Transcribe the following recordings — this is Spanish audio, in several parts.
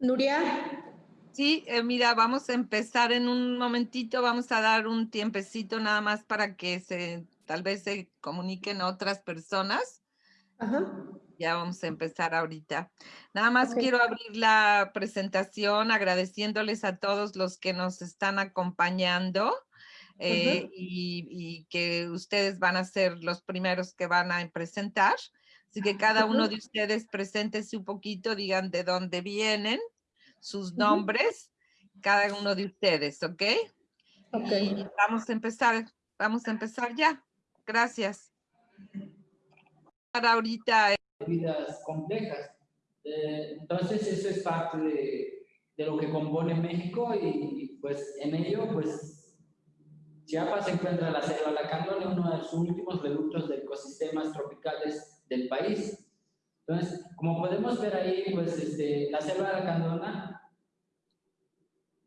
Nuria. Sí, eh, mira, vamos a empezar en un momentito, vamos a dar un tiempecito nada más para que se, tal vez se comuniquen otras personas. Ajá. Ya vamos a empezar ahorita. Nada más quiero abrir la presentación agradeciéndoles a todos los que nos están acompañando. Eh, y, que ustedes van a ser los primeros que van a presentar. Así que cada uno de ustedes preséntese un poquito, digan de dónde vienen, sus nombres, cada uno de ustedes, ¿ok? Ok. Y vamos a empezar, vamos a empezar ya. Gracias. Para ahorita. Vidas complejas. Eh, entonces eso es parte de, de, lo que compone México y pues en ello pues Chiapas se encuentra la selva lacandona, uno de los últimos reductos de ecosistemas tropicales del país. Entonces, como podemos ver ahí, pues este, la selva lacandona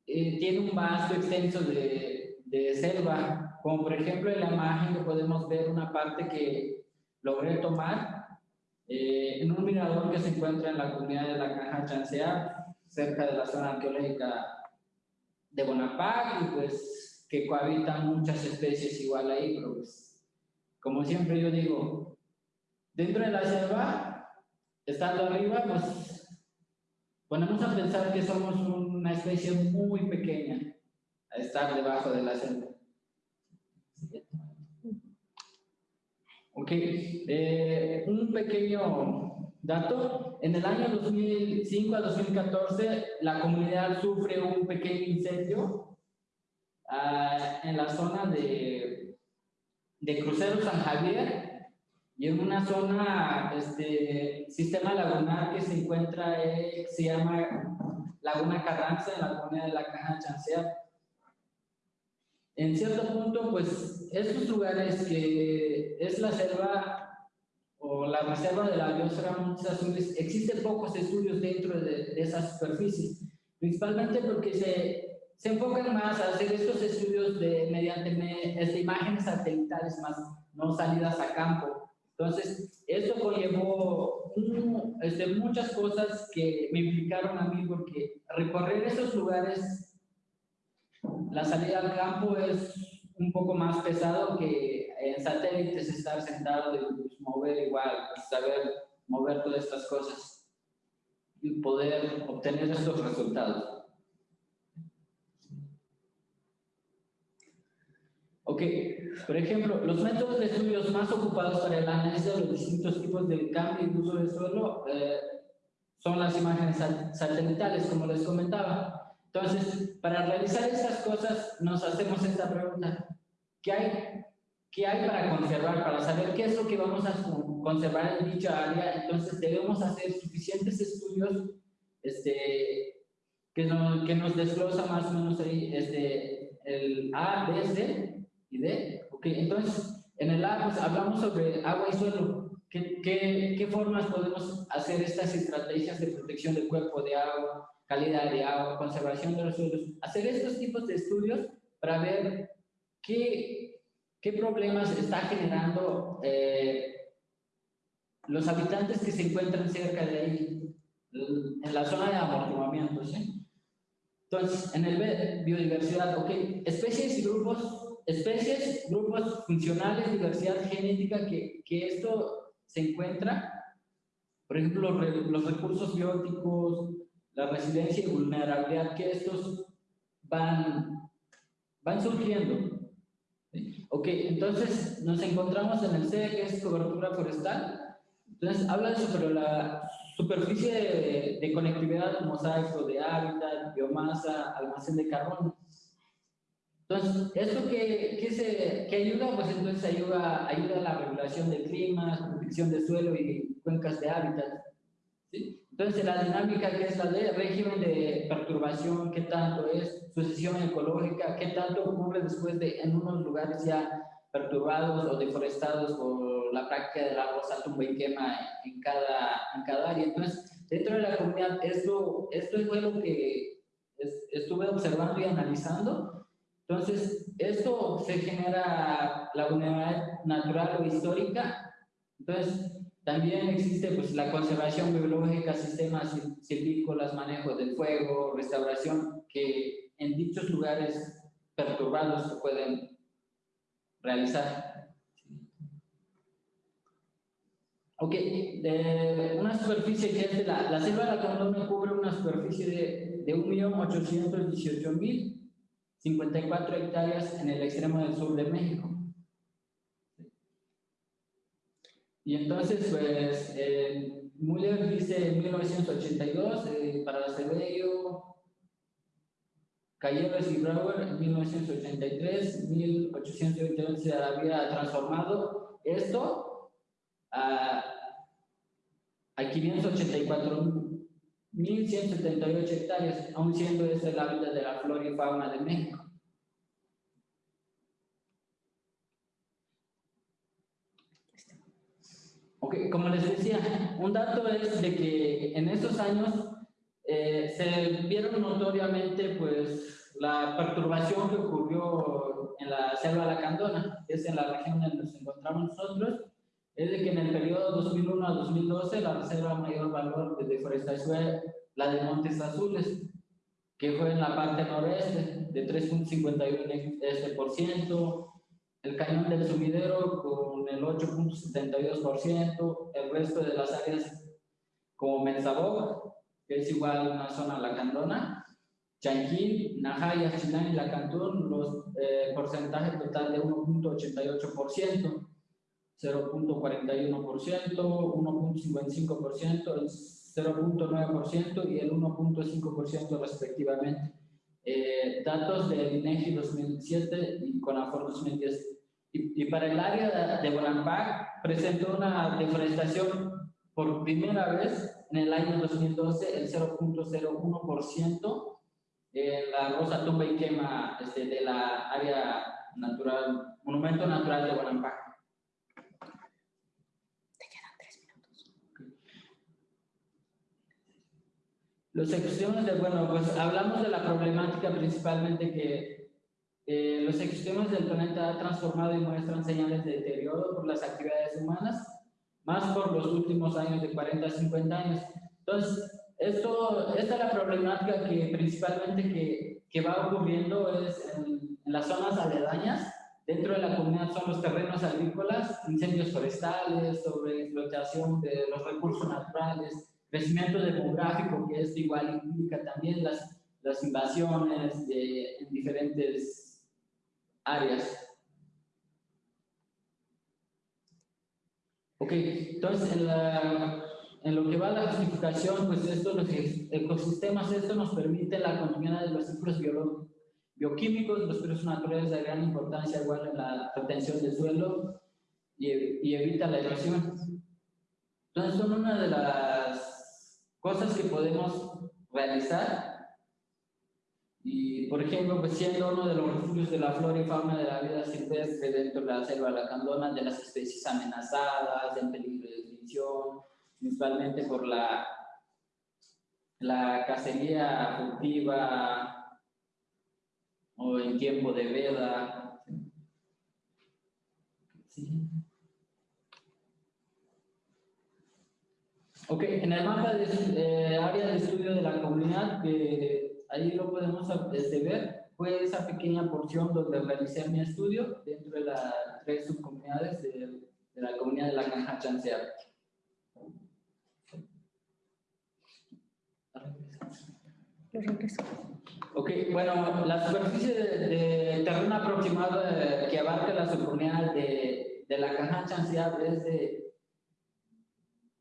eh, tiene un vasto extenso de, de, selva, como por ejemplo en la imagen podemos ver una parte que logré tomar eh, en un mirador que se encuentra en la comunidad de la Caja Chancea, cerca de la zona arqueológica de Bonaparte, y pues que cohabitan muchas especies igual ahí, pero pues, como siempre yo digo, dentro de la selva, estando arriba, pues ponemos a pensar que somos una especie muy pequeña a estar debajo de la selva. Ok, eh, un pequeño dato. En el año 2005 a 2014, la comunidad sufre un pequeño incendio Ah, en la zona de, de Crucero San Javier y en una zona, este sistema lagunar que se encuentra, eh, se llama Laguna Carranza, en la comunidad de la Caja Chancea. En cierto punto, pues, estos lugares que es la selva o la reserva de la biosfera Montes Azules, existen pocos estudios dentro de, de esa superficie, principalmente porque se se enfocan más a hacer estos estudios de, mediante este, imágenes satelitales más, no salidas a campo. Entonces, esto conllevó este, muchas cosas que me implicaron a mí porque recorrer esos lugares, la salida al campo es un poco más pesado que en satélites estar sentado y pues, mover igual, pues, saber mover todas estas cosas y poder obtener estos resultados. Ok, por ejemplo, los métodos de estudios más ocupados para el análisis de los distintos tipos de cambio y uso del suelo eh, son las imágenes satelitales, como les comentaba. Entonces, para realizar estas cosas, nos hacemos esta pregunta. ¿Qué hay, qué hay para conservar? Para saber qué es lo que vamos a conservar en dicha área, entonces debemos hacer suficientes estudios este, que, nos, que nos desglosa más o menos ahí este, el A, B, C, y D. Ok, entonces, en el A pues, hablamos sobre agua y suelo. ¿Qué, qué, qué formas podemos hacer estas estrategias de protección del cuerpo de agua, calidad de agua, conservación de los suelos? Hacer estos tipos de estudios para ver qué, qué problemas está generando eh, los habitantes que se encuentran cerca de ahí, en la zona de amortiguamiento, ¿sí? Entonces, en el B, biodiversidad, ok, especies y grupos especies, grupos funcionales, diversidad genética, que, que esto se encuentra, por ejemplo, los, recursos bióticos, la residencia y vulnerabilidad, que estos van, van surgiendo. Ok, entonces nos encontramos en el C, que es cobertura forestal. Entonces habla sobre la superficie de, de conectividad, mosaico de hábitat, biomasa, almacén de carbono. Entonces, ¿esto que, que, se, que ayuda? Pues entonces ayuda, ayuda a la regulación de clima, protección de suelo y cuencas de hábitat. ¿sí? Entonces, la dinámica que es la de régimen de perturbación, qué tanto es, sucesión ecológica, qué tanto ocurre después de en unos lugares ya perturbados o deforestados por la práctica de la rosa tumba y quema en cada, en cada área. Entonces, dentro de la comunidad, esto, esto es lo que estuve observando y analizando entonces, esto se genera la vulnerabilidad natural o histórica. Entonces, También existe pues, la conservación biológica, sistemas silvícolas, manejo del fuego, restauración, que en dichos lugares perturbados se pueden realizar. Ok, de una superficie que es de la, la selva de la Condona cubre una superficie de, de 1.818.054 hectáreas en el extremo del sur de México. Y entonces, pues, eh, dice en 1982, eh, para Acevedo, Calleros y Brauer en 1983, 1882 se había transformado esto a, a 584.178 hectáreas, aún siendo este el hábitat de la flora y fauna de México. Okay, como les decía, un dato es de que en esos años eh, se vieron notoriamente pues la perturbación que ocurrió en la selva lacandona, que es en la región donde nos encontramos nosotros, es de que en el periodo 2001 a 2012 la reserva mayor valor de deforestación fue la de Montes Azules, que fue en la parte noreste de 3.51%, el cañón del sumidero con el 8.72%, el resto de las áreas como Menzabog, que es igual una zona lacandona, Chanquín, Najaya, Chinán y Lacantún, los eh, porcentaje total de 1.88%, 0.41%, 1.55%, el 0.9% y el 1.5% respectivamente. Eh, datos del INEGI 2007 y CONAFOR 2010 y, para el área de, Bonampak presentó una deforestación por primera vez en el año 2012, el 0.01% en la rosa tumba y quema este, de la área natural, monumento natural de Bonampak. Te quedan tres minutos. Los ecosistemas de, bueno, pues hablamos de la problemática principalmente que eh, los ecosistemas del planeta han transformado y muestran señales de deterioro por las actividades humanas, más por los últimos años de 40 a 50 años. Entonces, esto, esta es la problemática que principalmente que, que va ocurriendo es en, en, las zonas aledañas. Dentro de la comunidad son los terrenos agrícolas, incendios forestales, sobreexplotación de los recursos naturales, crecimiento demográfico, que esto igual implica también las, las invasiones de, en diferentes áreas. Ok, entonces en, la, en lo que va a la justificación, pues esto, los ecosistemas, esto nos permite la continuidad de los ciclos bioquímicos, los procesos naturales de gran importancia igual en la retención del suelo y, y evita la erosión. Entonces son una de las cosas que podemos realizar y, por ejemplo, pues siendo uno de los refugios de la flora y fauna de la vida silvestre dentro de la selva lacandona, de las especies amenazadas, en peligro de extinción, principalmente por la, la cacería furtiva o en tiempo de veda. ¿Sí? Ok, en el mapa de eh, área de estudio de la comunidad que ahí lo podemos este, ver, fue esa pequeña porción donde realicé mi estudio dentro de las tres subcomunidades de, de la comunidad de la Canja Chancear. Ok, bueno, la superficie de, de terreno aproximado eh, que abarca la subcomunidad de, de la Caja Chancear es de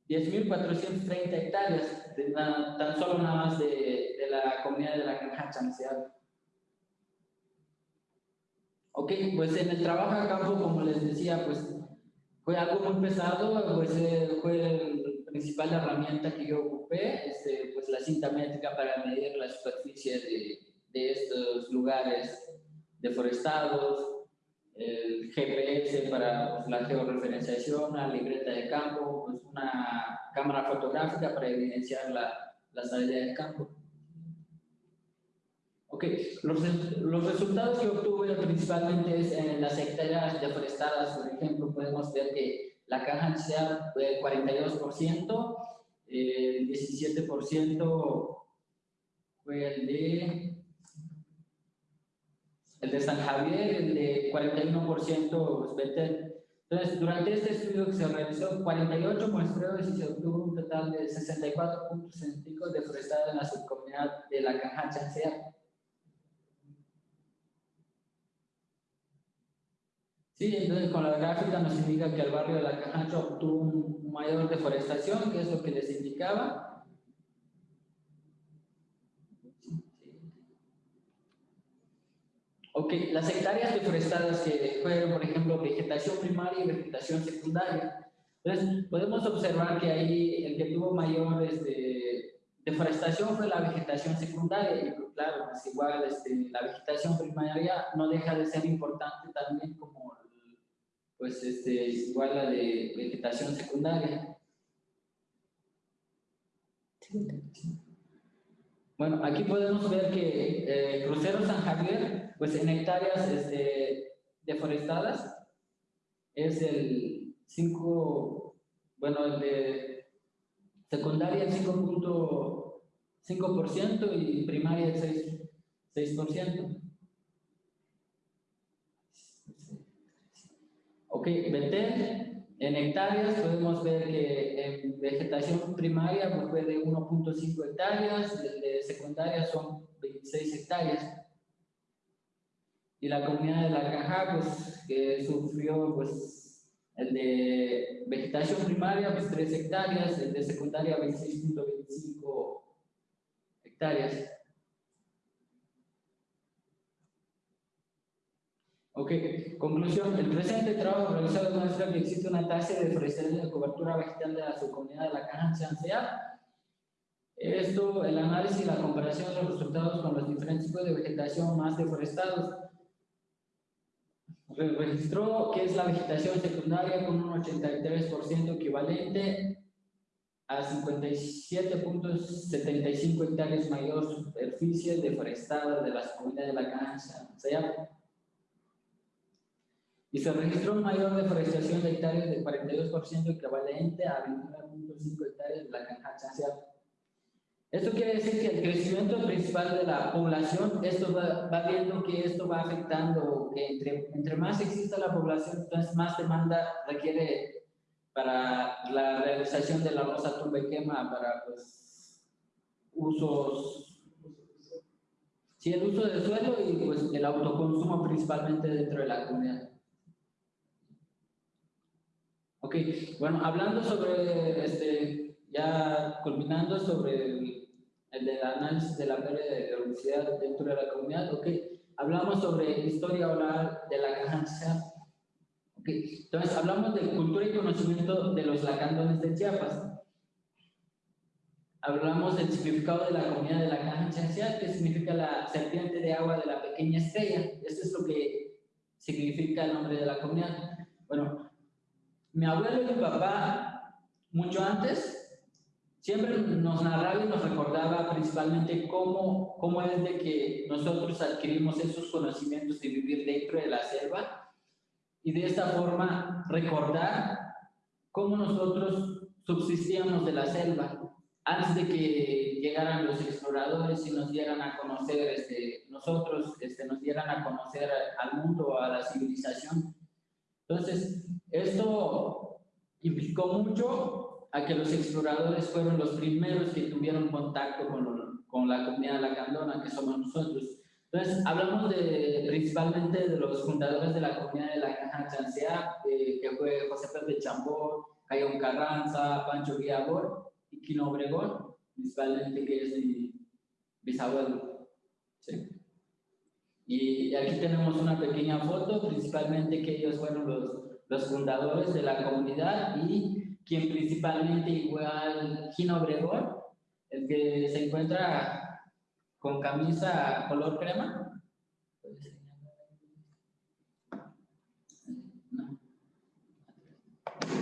10.430 hectáreas, tan solo nada más de la comunidad de la granja chanceada. Ok, pues en el trabajo a campo, como les decía, pues fue algo muy pesado, pues eh, fue la principal herramienta que yo ocupé, este, pues la cinta métrica para medir la superficie de, de estos lugares deforestados, el GPS para la georreferenciación, la libreta de campo, pues una cámara fotográfica para evidenciar la, la salida del campo. Ok, los, los, resultados que obtuve principalmente es en las hectáreas deforestadas, por ejemplo, podemos ver que la caja sea fue 42%, el 17% fue el de el de San Javier, el de 41% Betel. Entonces, durante este estudio que se realizó 48 muestreos y se obtuvo un total de 64 puntos científicos deforestados en la subcomunidad de la Caja Chancea. Sí, entonces con la gráfica nos indica que el barrio de la Caja obtuvo un mayor deforestación, que es lo que les indicaba, Ok, las hectáreas deforestadas que fueron, por ejemplo, vegetación primaria y vegetación secundaria. Entonces, podemos observar que ahí el que tuvo mayor este, deforestación fue la vegetación secundaria. Y pues, claro, es igual este, la vegetación primaria no deja de ser importante también como, pues, este, igual la de vegetación secundaria. Bueno, aquí podemos ver que eh, Crucero San Javier pues en hectáreas este, deforestadas es el 5, bueno, el de secundaria el 5.5% y primaria el 6%. 6%. Ok, Betel, en hectáreas podemos ver que en vegetación primaria pues de 1.5 hectáreas, de secundaria son 26 hectáreas y la comunidad de la caja, pues, que sufrió, pues, el de vegetación primaria, pues, 3 hectáreas, el de secundaria, 26.25 hectáreas. Ok, conclusión. El presente trabajo realizado demuestra que existe una tasa de deforestación de cobertura vegetal de la subcomunidad de la caja Chancea. Esto, el análisis y la comparación de los resultados con los diferentes tipos de vegetación más deforestados registró que es la vegetación secundaria con un 83% equivalente a 57.75 hectáreas mayor superficie deforestada de las comunidades de la cancha. Y se registró una mayor deforestación de hectáreas de 42% equivalente a 29.5 hectáreas de la cancha. Esto quiere decir que el crecimiento principal de la población, esto va, viendo que esto va afectando, que entre, entre más exista la población, entonces más demanda requiere para la realización de la rosa tumba y quema, para pues, usos, sí, el uso del suelo y pues el autoconsumo principalmente dentro de la comunidad. Ok, bueno, hablando sobre, este, ya culminando sobre el el análisis de la pérdida de universidad dentro de la comunidad, ok. Hablamos sobre historia oral de la caja ok. Entonces, hablamos de cultura y conocimiento de los lacandones de Chiapas. Hablamos del significado de la comunidad de la caja que significa la serpiente de agua de la pequeña estrella. Esto es lo que significa el nombre de la comunidad. Bueno, mi abuelo y mi papá, mucho antes, siempre nos narraba y nos recordaba principalmente cómo, cómo es de que nosotros adquirimos esos conocimientos de vivir dentro de la selva y de esta forma recordar cómo nosotros subsistíamos de la selva antes de que llegaran los exploradores y nos dieran a conocer, este, nosotros este, nos dieran a conocer al mundo, a la civilización. Entonces, esto implicó mucho a que los exploradores fueron los primeros que tuvieron contacto con, con la comunidad que somos nosotros. Entonces, hablamos de, principalmente de los fundadores de la comunidad de la Caja Chancea, eh, que fue José Pedro de Chambó, Cayón Carranza, Pancho Guiabor y Quino Obregón, principalmente que es mi bisabuelo. ¿sí? Y aquí tenemos una pequeña foto, principalmente que ellos fueron los, los fundadores de la comunidad y quien principalmente igual Gino Obregón, el que se encuentra con camisa color crema.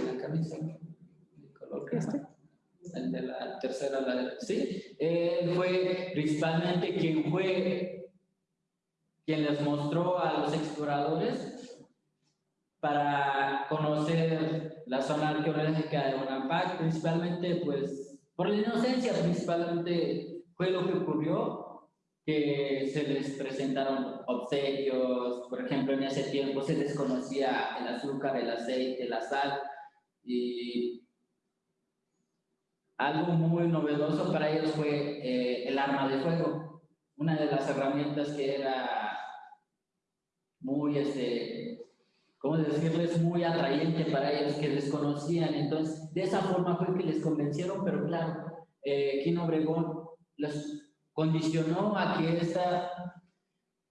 La camisa color crema. El de la tercera, la sí. Él fue principalmente quien fue quien les mostró a los exploradores para conocer la zona arqueológica de Bonampak, principalmente pues por la inocencia, principalmente fue lo que ocurrió, que se les presentaron obsequios, por ejemplo en ese tiempo se desconocía el azúcar, el aceite, la sal, y algo muy novedoso para ellos fue eh, el arma de fuego, una de las herramientas que era muy, este, ¿cómo decirles? Muy atrayente para ellos que desconocían. Entonces, de esa forma fue que les convencieron, pero claro, eh, Quino Obregón les condicionó a que esta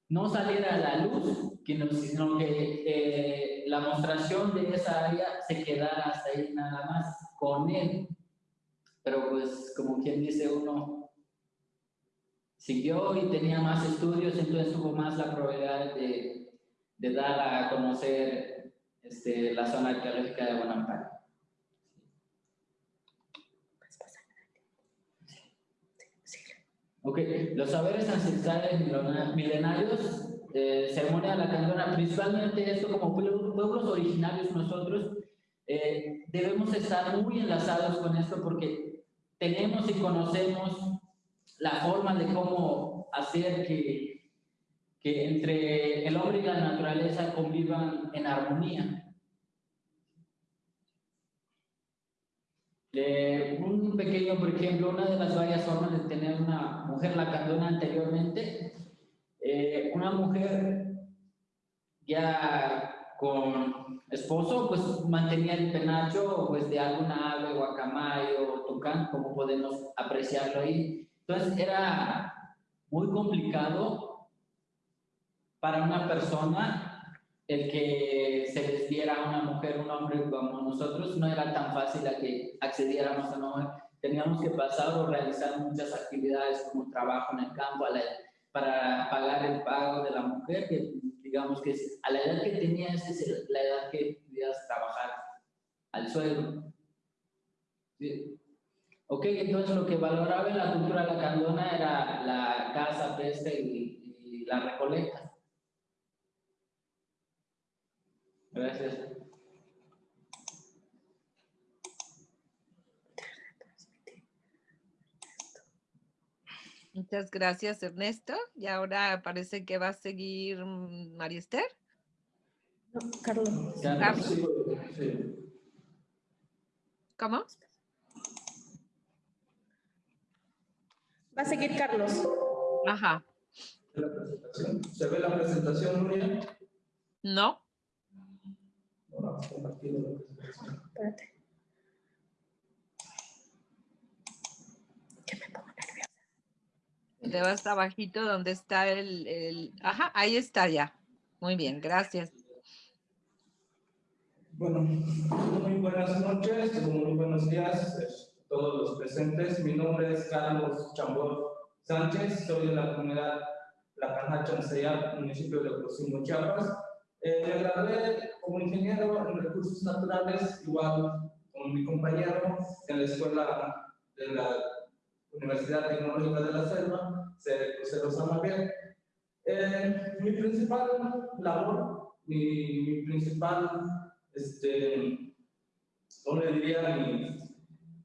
no saliera a la luz, sino que eh, la mostración de esa área se quedara hasta ahí nada más con él. Pero pues como quien dice uno, siguió y tenía más estudios, entonces tuvo más la probabilidad de, de dar a conocer este, la zona arqueológica de Bonampak. Ok, los saberes ancestrales milenarios, eh, ceremonia de la candona, principalmente esto como pueblos originarios nosotros, eh, debemos estar muy enlazados con esto porque tenemos y conocemos la forma de cómo hacer que, que entre el hombre y la naturaleza convivan en armonía. un pequeño, por ejemplo, una de las varias formas de tener una mujer lacandona anteriormente, eh, una mujer ya con esposo, pues mantenía el penacho pues, de alguna ave, guacamayo tucán, como podemos apreciarlo ahí. Entonces era muy complicado para una persona el que se les diera a una mujer, un hombre como nosotros, no era tan fácil a que accediéramos a una mujer. Teníamos que pasar o realizar muchas actividades como trabajo en el campo para pagar el pago de la mujer, que digamos que a la edad que tenías es la edad que podías trabajar al suelo. Ok, entonces lo que valoraba la cultura lacandona era la caza, pesca y, y la recolecta. Gracias. Muchas gracias, Ernesto. Y ahora parece que va a seguir mm, María Esther. No, Carlos. ¿Cómo? Va a seguir Carlos. Ajá. ¿Se ve la presentación, Nuria? No. Espérate. Que me pongo nerviosa. Te vas abajito donde está el, el... Ajá, ahí está ya. Muy bien, gracias. Bueno, muy buenas noches, muy buenos días a todos los presentes. Mi nombre es Carlos Chambor Sánchez, soy de la comunidad La Canacha, en municipio de Cocimo, Chiapas. Eh, me gradué como ingeniero en recursos naturales, igual con mi compañero en la escuela de la Universidad Tecnológica de la Selva, Crucero San Miguel. Eh, mi principal labor, mi, mi principal, este, ¿cómo le diría? Mi,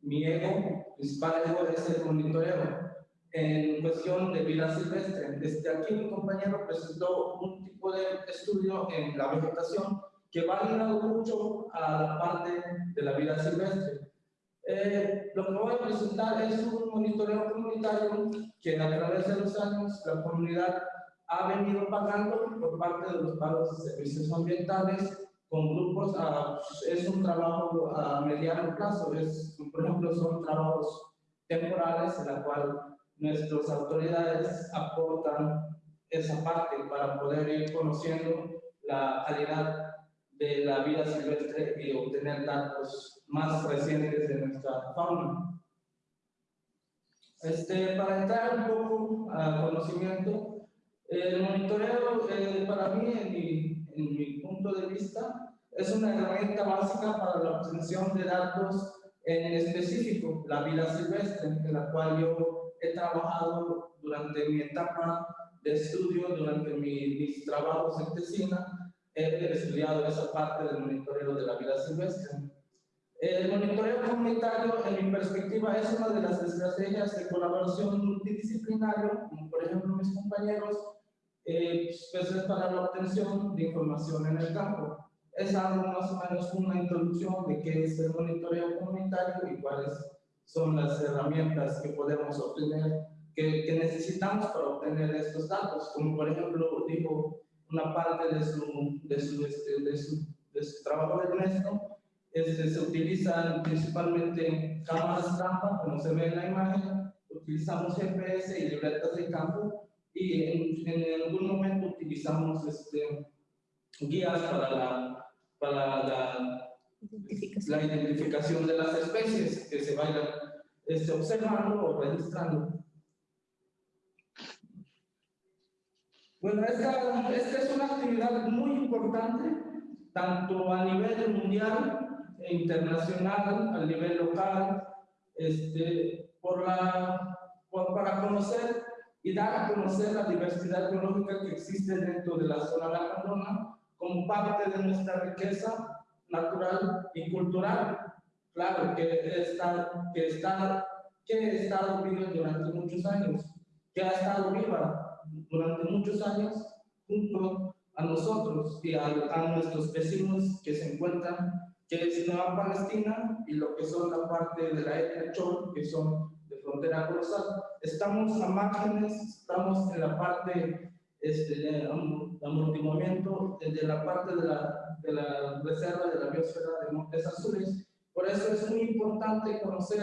mi ego, principal ego es el monitoreo en cuestión de vida silvestre. Desde aquí mi compañero presentó un tipo de estudio en la vegetación que va ligado mucho a la parte de la vida silvestre. Eh, lo que voy a presentar es un monitoreo comunitario que a través de los años la comunidad ha venido pagando por parte de los pagos de servicios ambientales con grupos, es un trabajo a mediano plazo, es, por ejemplo, son trabajos temporales en la cual nuestras autoridades aportan esa parte para poder ir conociendo la calidad de la vida silvestre y obtener datos más recientes de nuestra fauna. Este, para entrar un poco al conocimiento, el monitoreo eh, para mí, en mi, en mi punto de vista, es una herramienta básica para la obtención de datos en específico, la vida silvestre, en la cual yo he trabajado durante mi etapa de estudio, durante mis trabajos en Tesina, he estudiado esa parte del monitoreo de la vida silvestre. El monitoreo comunitario, en mi perspectiva, es una de las estrategias de colaboración multidisciplinario, como por ejemplo mis compañeros, eh, pues es para la obtención de información en el campo. Es algo más o menos una introducción de qué es el monitoreo comunitario y cuáles son las herramientas que podemos obtener, que, que necesitamos para obtener estos datos, como por ejemplo dijo una parte de su, de su, este, de su, de su trabajo de Ernesto, este, se utilizan principalmente cámaras trampa, como se ve en la imagen, utilizamos GPS y libretas de campo, y en, en algún momento utilizamos este, guías para la, para la Identificación. la identificación de las especies que se vayan este, observando o registrando. Bueno, esta, esta es una actividad muy importante, tanto a nivel mundial e internacional, a nivel local, este, por la, por- para conocer y dar a conocer la diversidad biológica que existe dentro de la zona lacandona como parte de nuestra riqueza natural y cultural. Claro, que está, que está, que ha estado viva durante muchos años, que ha estado viva durante muchos años junto a nosotros y a, a nuestros vecinos que se encuentran, que es Nueva Palestina y lo que son la parte de la etnia Chol, que son de frontera colosal. Estamos a márgenes, estamos en la parte este, de am- amortiguamiento, de la parte de la, de la reserva de la biosfera de Montes Azules. Por eso es muy importante conocer,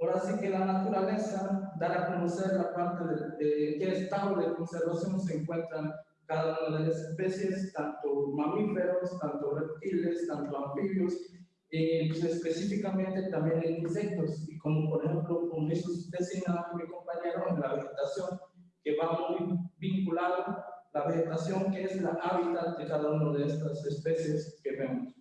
ahora sí que la naturaleza, dar a conocer la parte de, de qué estado de conservación se encuentran cada una de las especies, tanto mamíferos, tanto reptiles, tanto anfibios, y pues, específicamente también en insectos, y como por ejemplo, como hizo señalaba mi compañero, en la vegetación, que va muy vinculado la vegetación, que es la hábitat de cada una de estas especies que vemos.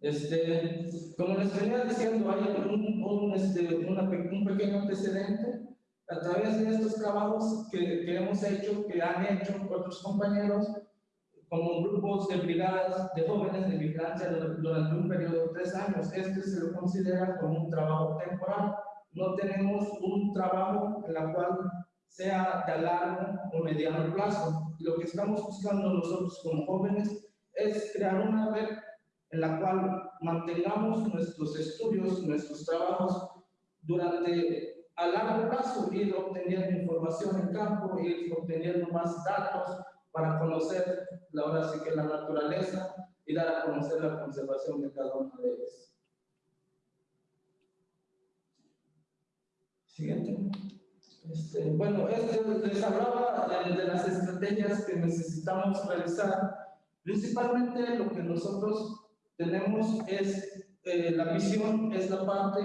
Este, como les venía diciendo, hay un, un, este, una un pequeño antecedente a través de estos trabajos que, que hemos hecho, que han hecho otros compañeros, como grupos de brigadas de jóvenes de vigilancia dur- durante un periodo de tres años. Este se lo considera como un trabajo temporal. No tenemos un trabajo en la cual sea de largo o mediano plazo. Lo que estamos buscando nosotros como jóvenes es crear una red en la cual mantengamos nuestros estudios, nuestros trabajos durante a largo plazo, ir obteniendo información en campo, ir obteniendo más datos para conocer la, ahora sí que la naturaleza y dar a conocer la conservación de cada una de ellas. Siguiente. Este, bueno, este, les hablaba de, de las estrategias que necesitamos realizar. Principalmente lo que nosotros tenemos es, eh, la visión es la parte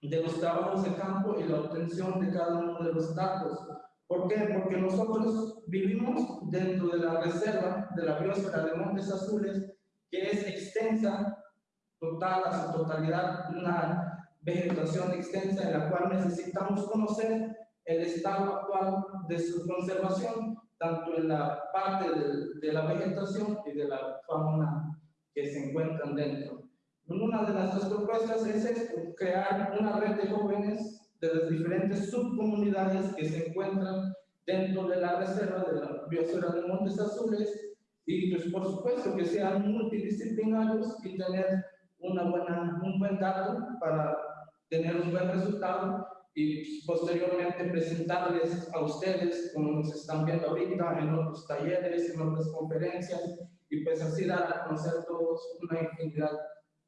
de los trabajos de campo y la obtención de cada uno de los datos. ¿Por qué? Porque nosotros vivimos dentro de la reserva de la biosfera de Montes Azules, que es extensa, total, a su totalidad, una vegetación extensa en la cual necesitamos conocer el estado actual de su conservación, tanto en la parte de, de la vegetación y de la fauna que se encuentran dentro. Una de nuestras propuestas es crear una red de jóvenes de las diferentes subcomunidades que se encuentran dentro de la reserva de la biosfera de Montes Azules y pues por supuesto que sean multidisciplinarios y tener una buena, un buen dato para tener un buen resultado y pues, posteriormente presentarles a ustedes, como nos están viendo ahorita, en otros talleres, en otras conferencias, y pues así dar a conocer todos una infinidad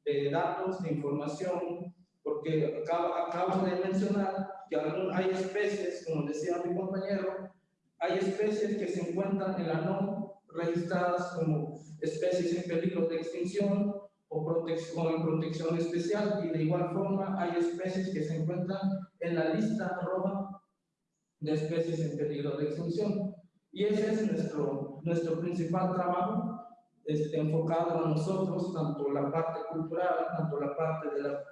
de datos, de información, porque acabo, acabo de mencionar que hay especies, como decía mi compañero, hay especies que se encuentran en la no registradas como especies en peligro de extinción o, protección, en protección especial y de igual forma hay especies que se encuentran en la lista roja de especies en peligro de extinción. Y ese es nuestro, nuestro principal trabajo, este, enfocado a nosotros, tanto la parte cultural, tanto la parte de la,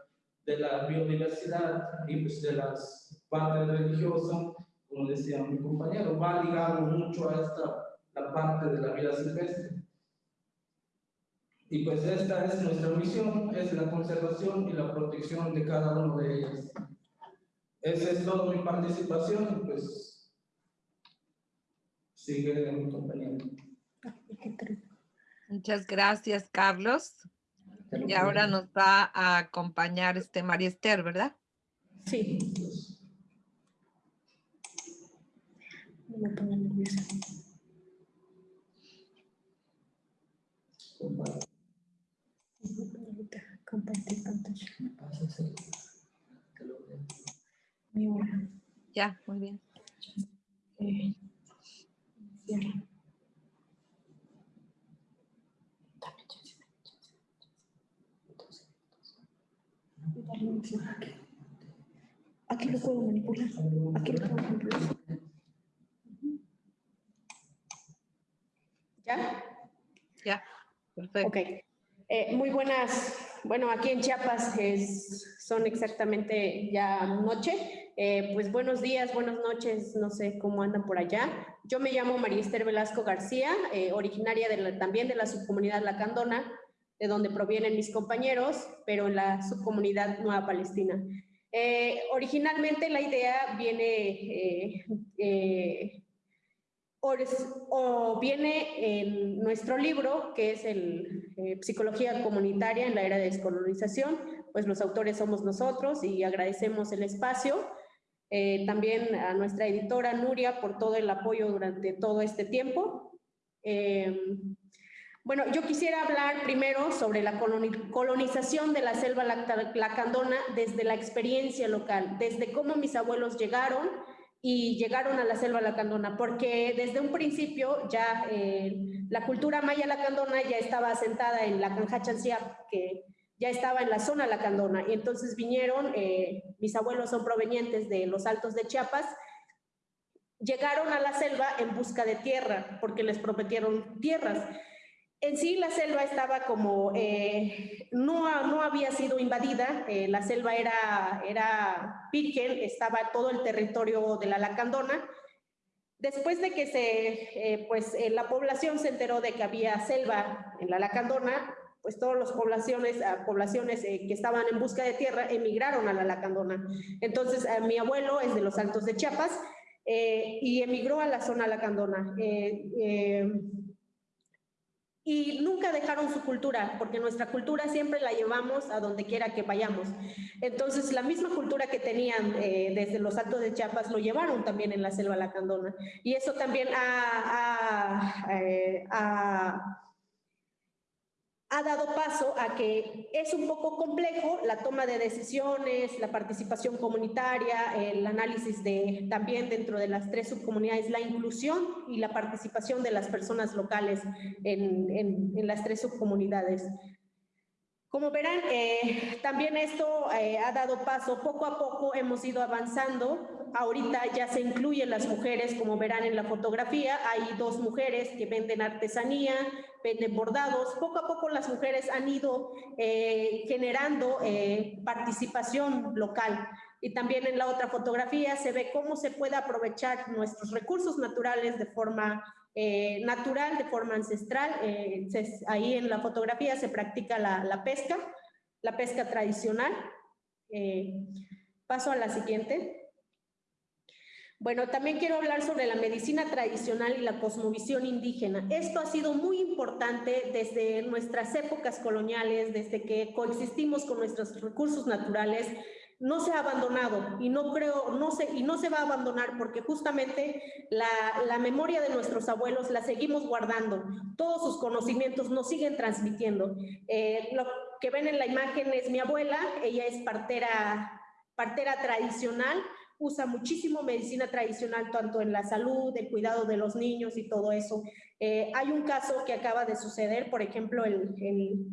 de la biodiversidad y pues de las partes religiosas, como decía mi compañero, va ligado mucho a esta, la parte de la vida silvestre. Y pues esta es nuestra misión, es la conservación y la protección de cada uno de ellas. Esa es toda mi participación, pues sigue mi compañero. Muchas gracias, Carlos. Y ahora nos va a acompañar este María Esther, ¿verdad? Sí. No me ponga nerviosa. Ahorita, Compartir pantalla. Mi hora. Ya, muy bien. Eh. Aquí. Aquí lo puedo manipular. Aquí lo puedo manipular. ¿Ya? Ya, perfecto. Ok. Eh, muy buenas. Bueno, aquí en Chiapas es- son exactamente ya noche. Eh, pues buenos días, buenas noches, no sé cómo andan por allá. Yo me llamo María Esther Velasco García, eh, originaria de la- también de la subcomunidad Lacandona, de donde provienen mis compañeros, pero en la subcomunidad Nueva Palestina. Eh, originalmente la idea viene eh, eh, o, o viene en nuestro libro, que es el eh, Psicología Comunitaria en la Era de Descolonización, pues los autores somos nosotros y agradecemos el espacio. Eh, también a nuestra editora Nuria por todo el apoyo durante todo este tiempo. Eh, bueno, yo quisiera hablar primero sobre la coloni- colonización de la selva lacandona desde la experiencia local, desde cómo mis abuelos llegaron y llegaron a la selva lacandona, porque desde un principio ya eh, la cultura maya lacandona ya estaba asentada en la Canja Chanciap, que ya estaba en la zona lacandona, y entonces vinieron, eh, mis abuelos son provenientes de los altos de Chiapas, llegaron a la selva en busca de tierra, porque les prometieron tierras. En sí la selva estaba como, eh, no, no había sido invadida, eh, la selva era, era virgen, estaba todo el territorio de la Lacandona. Después de que se, eh, pues, la población se enteró de que había selva en la Lacandona, pues todas las poblaciones, ah, poblaciones que estaban en busca de tierra emigraron a la Lacandona. Entonces, mi abuelo es de los Altos de Chiapas y emigró a la zona Lacandona. Y nunca dejaron su cultura, porque nuestra cultura siempre la llevamos a donde quiera que vayamos. Entonces, la misma cultura que tenían eh, desde los Altos de Chiapas lo llevaron también en la selva lacandona. Y eso también ha, ha, eh, ha dado paso a que es un poco complejo la toma de decisiones, la participación comunitaria, el análisis de también dentro de las tres subcomunidades, la inclusión y la participación de las personas locales en, en- en las tres subcomunidades. Como verán, eh, también esto eh, ha dado paso, poco a poco hemos ido avanzando. Ahorita ya se incluyen las mujeres, como verán en la fotografía, hay dos mujeres que venden artesanía, venden bordados. Poco a poco las mujeres han ido eh, generando eh, participación local. Y también en la otra fotografía se ve cómo se puede aprovechar nuestros recursos naturales de forma eh, natural, de forma ancestral. Ahí en la fotografía se practica la, pesca, la pesca tradicional. Paso a la siguiente. Bueno, también quiero hablar sobre la medicina tradicional y la cosmovisión indígena. Esto ha sido muy importante desde nuestras épocas coloniales, desde que coexistimos con nuestros recursos naturales. No se ha abandonado y no creo, no se, y no se va a abandonar porque justamente la, memoria de nuestros abuelos la seguimos guardando. Todos sus conocimientos nos siguen transmitiendo. Eh, lo que ven en la imagen es mi abuela, ella es partera, partera tradicional, usa muchísimo medicina tradicional, tanto en la salud, el cuidado de los niños y todo eso. Eh, hay un caso que acaba de suceder, por ejemplo, el,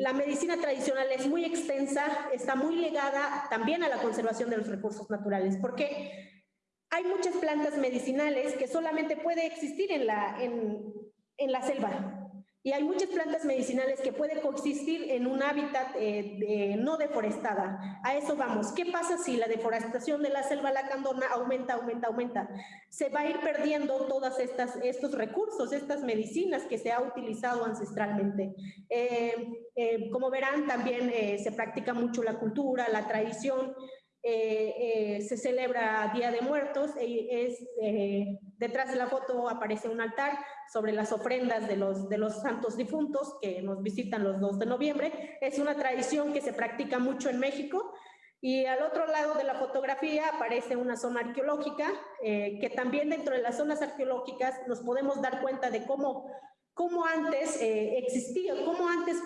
la medicina tradicional es muy extensa, está muy ligada también a la conservación de los recursos naturales, porque hay muchas plantas medicinales que solamente puede existir en la, en la selva. Y hay muchas plantas medicinales que pueden coexistir en un hábitat eh, no deforestada. A eso vamos. ¿Qué pasa si la deforestación de la selva lacandona aumenta, aumenta, aumenta? Se va a ir perdiendo todos estos recursos, estas medicinas que se ha utilizado ancestralmente. Eh, eh, como verán, también se practica mucho la cultura, la tradición, eh, eh, se celebra Día de Muertos, y es, eh, detrás de la foto aparece un altar sobre las ofrendas de los, de los santos difuntos que nos visitan los 2 de noviembre. Es una tradición que se practica mucho en México. Y al otro lado de la fotografía aparece una zona arqueológica, que también dentro de las zonas arqueológicas nos podemos dar cuenta de cómo, cómo antes existía, cómo antes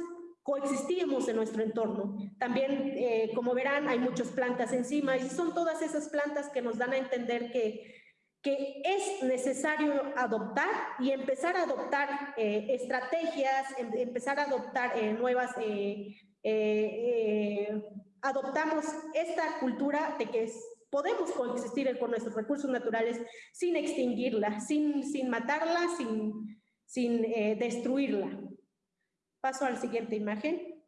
coexistíamos en nuestro entorno. También, eh, como verán, hay muchas plantas encima y son todas esas plantas que nos dan a entender que, que es necesario adoptar y empezar a adoptar eh, estrategias, em, empezar a adoptar eh, nuevas... adoptamos esta cultura de que podemos coexistir con nuestros recursos naturales sin extinguirla, sin, sin matarla, sin, sin destruirla. Paso a la siguiente imagen.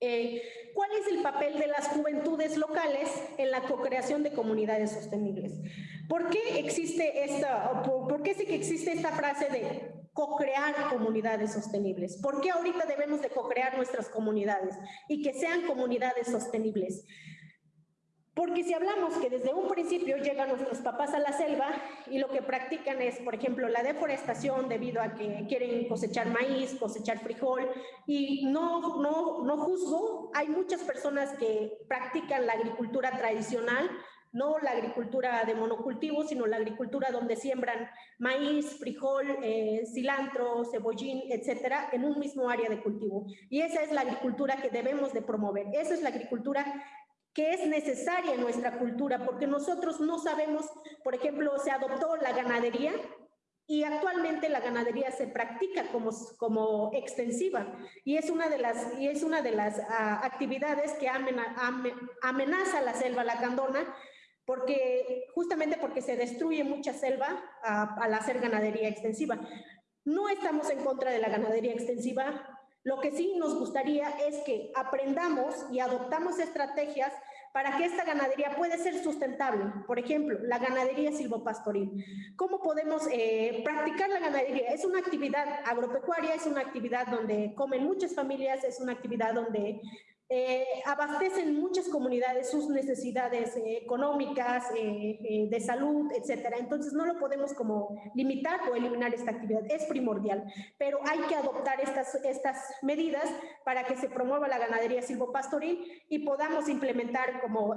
Eh, ¿Cuál es el papel de las juventudes locales en la co-creación de comunidades sostenibles? ¿Por qué existe esta, por, qué que existe esta frase de co-crear comunidades sostenibles? ¿Por qué ahorita debemos de co-crear nuestras comunidades y que sean comunidades sostenibles? Porque si hablamos que desde un principio llegan nuestros papás a la selva y lo que practican es, por ejemplo, la deforestación debido a que quieren cosechar maíz, cosechar frijol, y no, no, no juzgo, hay muchas personas que practican la agricultura tradicional, no la agricultura de monocultivo, sino la agricultura donde siembran maíz, frijol, eh, cilantro, cebollín, etcétera, en un mismo área de cultivo. Y esa es la agricultura que debemos de promover. Esa es la agricultura que es necesaria en nuestra cultura, porque nosotros no sabemos, por ejemplo, se adoptó la ganadería y actualmente la ganadería se practica como, como extensiva y es una de las, y es una de las ah, actividades que amenaza la selva lacandona porque justamente porque se destruye mucha selva ah, al hacer ganadería extensiva. No estamos en contra de la ganadería extensiva, lo que sí nos gustaría es que aprendamos y adoptamos estrategias para que esta ganadería pueda ser sustentable. Por ejemplo, la ganadería silvopastoril. ¿Cómo podemos eh, practicar la ganadería? Es una actividad agropecuaria, es una actividad donde comen muchas familias, es una actividad donde eh, abastecen muchas comunidades sus necesidades eh, económicas, eh, de salud, etcétera. Entonces no lo podemos como limitar o eliminar esta actividad, es primordial, pero hay que adoptar estas, estas medidas para que se promueva la ganadería silvopastoril y podamos implementar como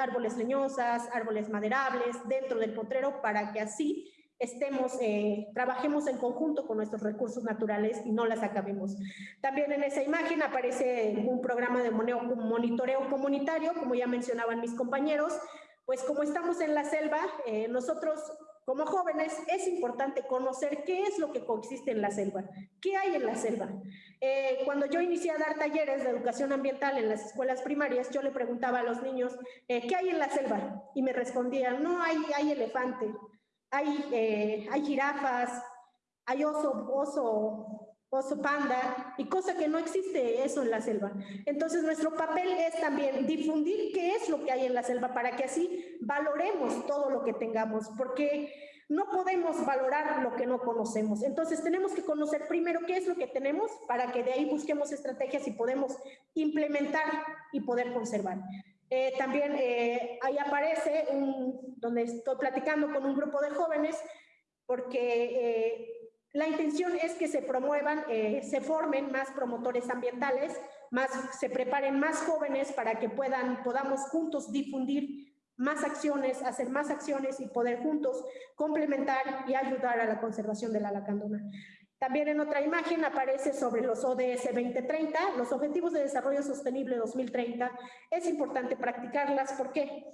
árboles leñosas, árboles maderables dentro del potrero para que así estemos, eh, trabajemos en conjunto con nuestros recursos naturales y no las acabemos. También en esa imagen aparece un programa de monitoreo comunitario, como ya mencionaban mis compañeros, pues como estamos en la selva, eh, nosotros como jóvenes es importante conocer qué es lo que coexiste en la selva, qué hay en la selva. Eh, cuando yo inicié a dar talleres de educación ambiental en las escuelas primarias, yo le preguntaba a los niños, ¿qué hay en la selva? Y me respondían, no, hay, hay elefante, hay, eh, hay jirafas, hay oso, oso, oso panda, y cosa que no existe eso en la selva. Entonces nuestro papel es también difundir qué es lo que hay en la selva para que así valoremos todo lo que tengamos, porque no podemos valorar lo que no conocemos. Entonces tenemos que conocer primero qué es lo que tenemos para que de ahí busquemos estrategias y podemos implementar y poder conservar. Eh, también eh, ahí aparece donde estoy platicando con un grupo de jóvenes porque eh, la intención es que se promuevan, se formen más promotores ambientales, más, se preparen más jóvenes para que puedan, podamos juntos difundir más acciones, hacer más acciones y poder juntos complementar y ayudar a la conservación de la lacandona. También en otra imagen aparece sobre los ODS 2030, los Objetivos de Desarrollo Sostenible 2030. Es importante practicarlas. ¿Por qué?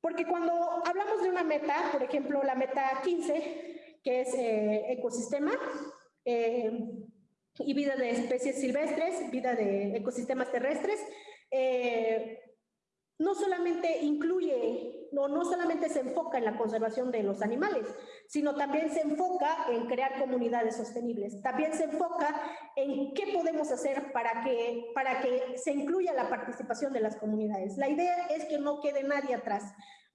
Porque cuando hablamos de una meta, por ejemplo, la meta 15, que es eh, ecosistema eh, y vida de especies silvestres, vida de ecosistemas terrestres, eh, no solamente incluye, no, no solamente se enfoca en la conservación de los animales, sino también se enfoca en crear comunidades sostenibles. También se enfoca en qué podemos hacer para que, para que se incluya la participación de las comunidades. La idea es que no quede nadie atrás.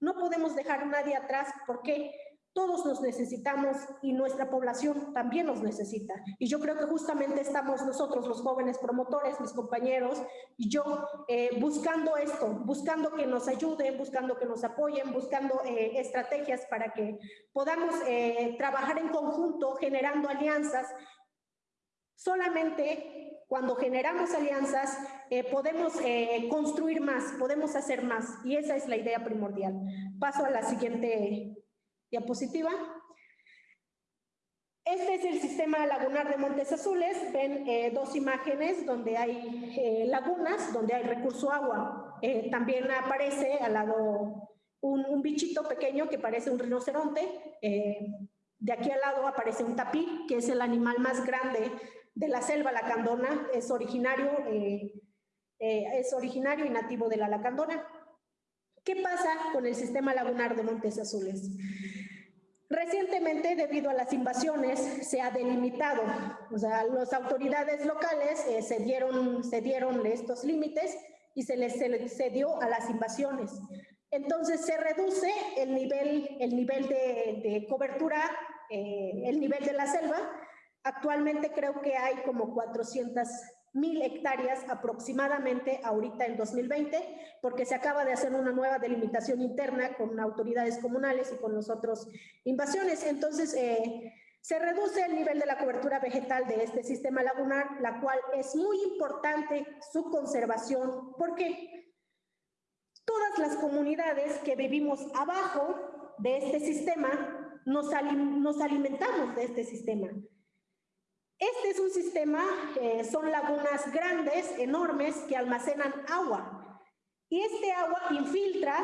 No podemos dejar nadie atrás porque todos nos necesitamos y nuestra población también nos necesita. Y yo creo que justamente estamos nosotros, los jóvenes promotores, mis compañeros y yo, eh, buscando esto, buscando que nos ayuden, buscando que nos apoyen, buscando eh, estrategias para que podamos eh, trabajar en conjunto, generando alianzas. Solamente cuando generamos alianzas podemos construir más, podemos hacer más. Y esa es la idea primordial. Paso a la siguiente diapositiva. Este es el sistema lagunar de Montes Azules. Ven eh, dos imágenes donde hay eh, lagunas, donde hay recurso agua. Eh, también aparece al lado un, bichito pequeño que parece un rinoceronte. de aquí al lado aparece un tapir, que es el animal más grande de la selva lacandona. Es originario, es originario y nativo de la lacandona. ¿Qué pasa con el sistema lagunar de Montes Azules? Recientemente, debido a las invasiones, se ha delimitado, o sea, las autoridades locales eh, se, dieron, se dieron estos límites y se les cedió a las invasiones. Entonces se reduce el nivel, el nivel de, cobertura, eh, el nivel de la selva. Actualmente creo que hay como 400 mil hectáreas aproximadamente ahorita en 2020, porque se acaba de hacer una nueva delimitación interna con autoridades comunales y con los otros invasiones. Entonces, eh, se reduce el nivel de la cobertura vegetal de este sistema lagunar, la cual es muy importante su conservación, porque todas las comunidades que vivimos abajo de este sistema nos, nos alimentamos de este sistema. Este es un sistema, eh, son lagunas grandes, enormes, que almacenan agua. Y este agua infiltra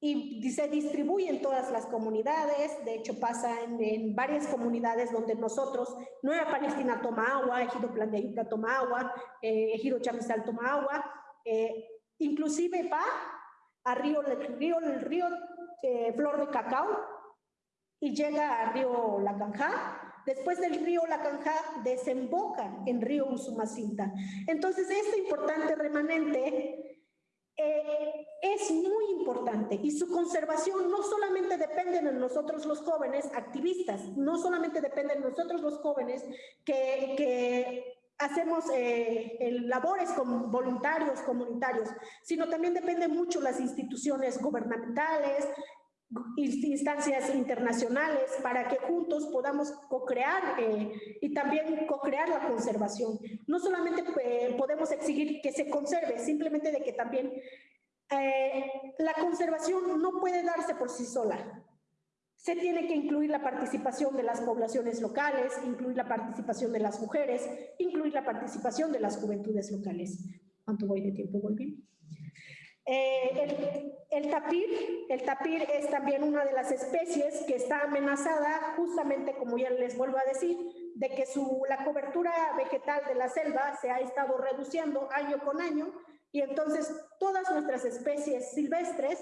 y se distribuye en todas las comunidades, de hecho pasa en, varias comunidades donde nosotros, Nueva Palestina toma agua, Ejido Plan de Ayuca toma agua, eh, Ejido Chamizal toma agua, eh, inclusive va a río, río, río Flor de Cacao y llega a río La Canja, Después del río La Canja desemboca en río Usumacinta. Entonces, este importante remanente eh, es muy importante y su conservación no solamente depende de nosotros los jóvenes activistas, no solamente depende de nosotros los jóvenes que, hacemos eh, labores como voluntarios comunitarios, sino también depende mucho las instituciones gubernamentales, instancias internacionales para que juntos podamos co-crear eh, y también co-crear la conservación. No solamente eh, podemos exigir que se conserve, simplemente de que también eh, la conservación no puede darse por sí sola. Se tiene que incluir la participación de las poblaciones locales, incluir la participación de las mujeres, incluir la participación de las juventudes locales. ¿Cuánto voy de tiempo, Volví? Eh, el, tapir, el tapir es también una de las especies que está amenazada, justamente como ya les vuelvo a decir, de que su, la cobertura vegetal de la selva se ha estado reduciendo año con año. Y entonces todas nuestras especies silvestres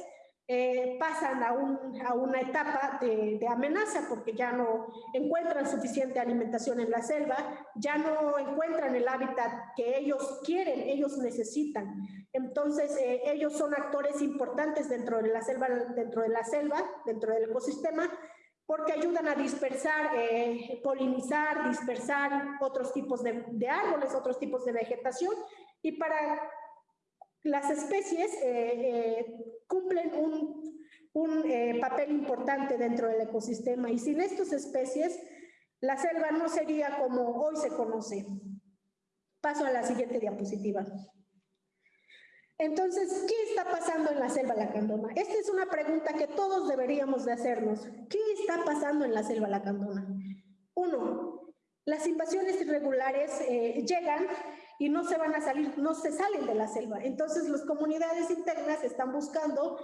eh, pasan a, una etapa de, amenaza porque ya no encuentran suficiente alimentación en la selva, ya no encuentran el hábitat que ellos quieren, ellos necesitan. Entonces, eh, ellos son actores importantes dentro de la selva, dentro de la selva, dentro del ecosistema, porque ayudan a dispersar, eh, polinizar, dispersar otros tipos de, de árboles, otros tipos de vegetación, y para las especies eh, eh, cumplen un, eh, papel importante dentro del ecosistema y sin estas especies la selva no sería como hoy se conoce. Paso a la siguiente diapositiva. Entonces, ¿qué está pasando en la selva lacandona? Esta es una pregunta que todos deberíamos de hacernos. ¿Qué está pasando en la selva lacandona? Uno, las invasiones irregulares llegan y no se van a salir, no se salen de la selva. Entonces las comunidades internas están buscando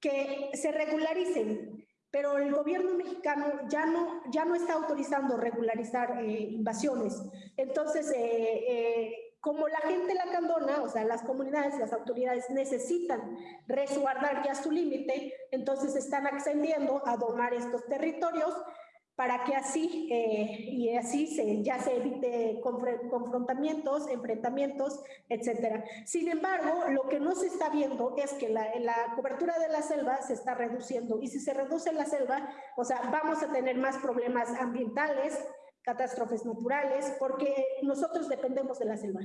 que se regularicen, pero el gobierno mexicano ya no, ya no está autorizando regularizar eh, invasiones. Entonces, eh, eh, como la gente lacandona, o sea, las comunidades, las autoridades necesitan resguardar ya su límite, entonces están accediendo a domar estos territorios para que así, eh, y así se, ya se evite confrontamientos, enfrentamientos, etcétera. Sin embargo, lo que no se está viendo es que la, la cobertura de la selva se está reduciendo, y si se reduce la selva, o sea, vamos a tener más problemas ambientales, catástrofes naturales, porque nosotros dependemos de la selva.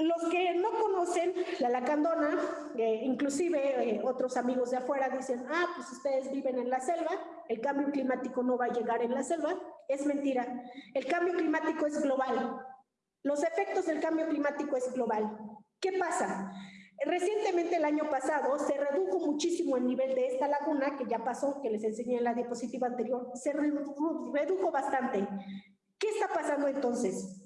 Los que no conocen la lacandona, eh, inclusive eh, otros amigos de afuera dicen, ah, pues ustedes viven en la selva, el cambio climático no va a llegar en la selva. Es mentira. El cambio climático es global. Los efectos del cambio climático es global. ¿Qué pasa? Recientemente, el año pasado, se redujo muchísimo el nivel de esta laguna, que ya pasó, que les enseñé en la diapositiva anterior, se redujo bastante. ¿Qué está pasando entonces?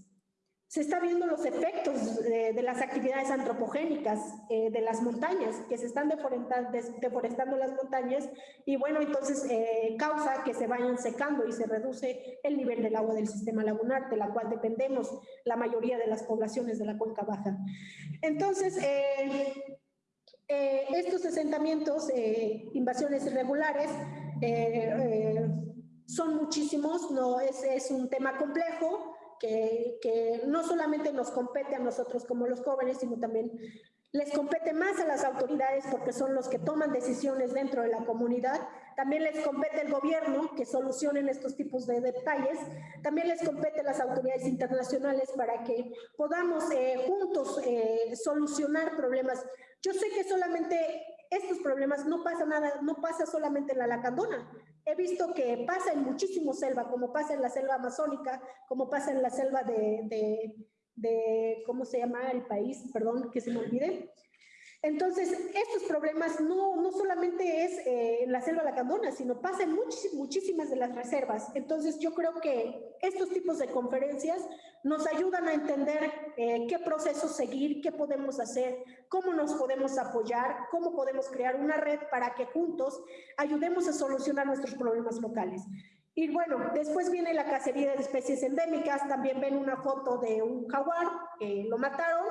Se está viendo los efectos de, las actividades antropogénicas eh, de las montañas, que se están deforestando, las montañas y bueno, entonces eh, causa que se vayan secando y se reduce el nivel del agua del sistema lagunar, de la cual dependemos la mayoría de las poblaciones de la cuenca baja. Entonces, eh, estos asentamientos, invasiones irregulares, son muchísimos, no es, es un tema complejo, que, no solamente nos compete a nosotros como los jóvenes, sino también les compete más a las autoridades porque son los que toman decisiones dentro de la comunidad. También les compete el gobierno que solucionen estos tipos de detalles. También les compete a las autoridades internacionales para que podamos eh, juntos eh, solucionar problemas. Yo sé que solamente estos problemas no pasa nada, no pasa solamente en la Lacandona, he visto que pasa en muchísimo selva, como pasa en la selva amazónica, como pasa en la selva de, de, ¿cómo se llama el país? Perdón, que se me olvide. Entonces, estos problemas no, no solamente es eh, en la selva lacandona, sino pasa en muchísimas de las reservas. Entonces, yo creo que estos tipos de conferencias nos ayudan a entender eh, qué proceso seguir, qué podemos hacer, cómo nos podemos apoyar, cómo podemos crear una red para que juntos ayudemos a solucionar nuestros problemas locales. Y bueno, después viene la cacería de especies endémicas, también ven una foto de un jaguar, que lo mataron.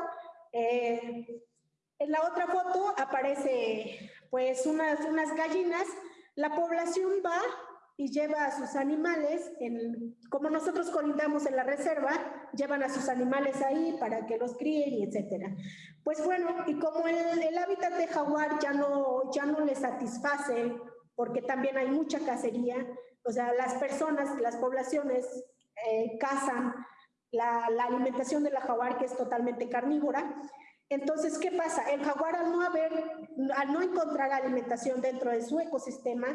En la otra foto aparece pues unas, unas gallinas, la población va y lleva a sus animales, como nosotros colindamos en la reserva, llevan a sus animales ahí para que los críen y etcétera. Pues bueno, y como el, el hábitat de jaguar ya no, ya no le satisface, porque también hay mucha cacería, o sea, las personas, las poblaciones eh, cazan la, la alimentación de la jaguar, que es totalmente carnívora, entonces, ¿qué pasa? El jaguar al no haber, al no encontrar alimentación dentro de su ecosistema,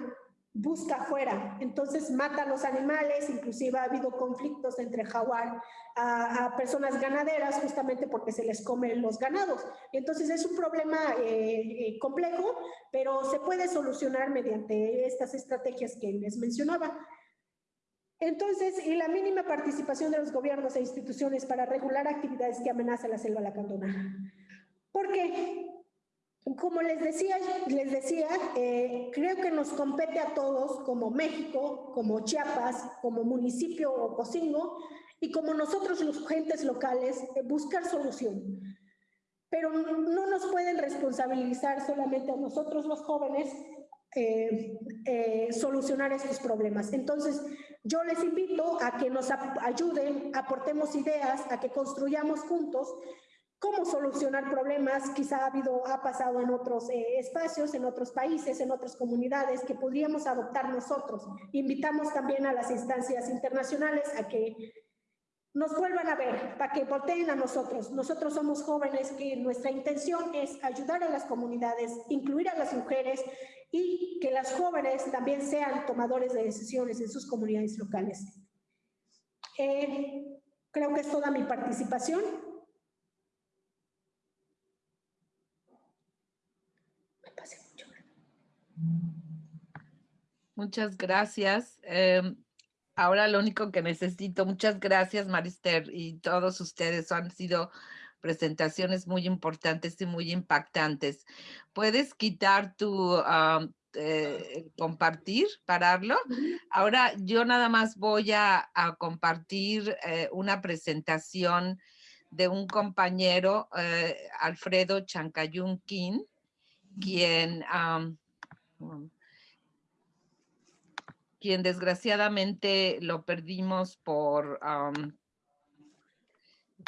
busca afuera, entonces mata a los animales, inclusive ha habido conflictos entre jaguar a, personas ganaderas justamente porque se les comen los ganados. Entonces es un problema eh, eh, complejo, pero se puede solucionar mediante estas estrategias que les mencionaba. Entonces, y la mínima participación de los gobiernos e instituciones para regular actividades que amenazan la selva lacandona. Porque, como les decía, les decía eh, creo que nos compete a todos, como México, como Chiapas, como municipio o Cocingo, y como nosotros los gentes locales, eh, buscar solución. Pero no nos pueden responsabilizar solamente a nosotros los jóvenes eh, solucionar estos problemas. Entonces, yo les invito a que nos ayuden, aportemos ideas, a que construyamos juntos cómo solucionar problemas, quizá ha, habido, ha pasado en otros eh, espacios, en otros países, en otras comunidades que podríamos adoptar nosotros. Invitamos también a las instancias internacionales a que nos vuelvan a ver, para que volteen a nosotros. Nosotros somos jóvenes que nuestra intención es ayudar a las comunidades, incluir a las mujeres y que las jóvenes también sean tomadores de decisiones en sus comunidades locales. Eh, creo que es toda mi participación. Muchas gracias. Em, ahora lo único que necesito, muchas gracias Marister y todos ustedes han sido presentaciones muy importantes y muy impactantes. ¿Puedes quitar tu eh, compartir, pararlo? Ahora yo nada más voy a, compartir eh, una presentación de un compañero, eh, Alfredo Chancayun King, quien, quien desgraciadamente lo perdimos por,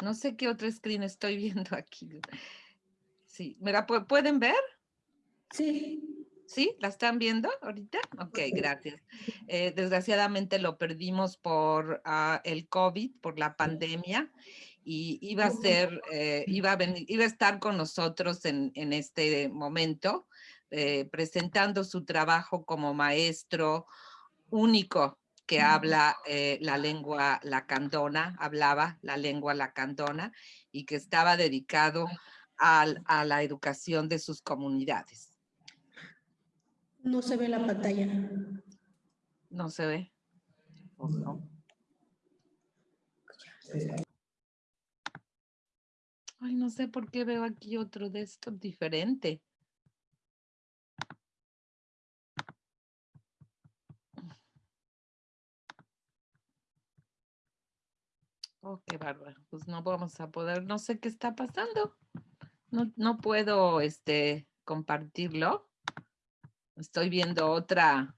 no sé qué otro screen estoy viendo aquí. Sí, ¿me pueden ver? Sí. ¿Sí? ¿La están viendo ahorita? Ok, gracias. Eh, desgraciadamente lo perdimos por ah, el COVID, por la pandemia, y iba a ser, eh, iba, a venir, iba a estar con nosotros en, en este momento, eh, presentando su trabajo como maestro único que habla la lengua lacandona, hablaba la lengua lacandona y que estaba dedicado a la educación de sus comunidades. No se ve la pantalla. No se ve. no? Ay, no sé por qué veo aquí otro desktop diferente. Oh, qué bárbaro. Pues no vamos a poder, no sé qué está pasando. No, no puedo este, compartirlo. Estoy viendo otra,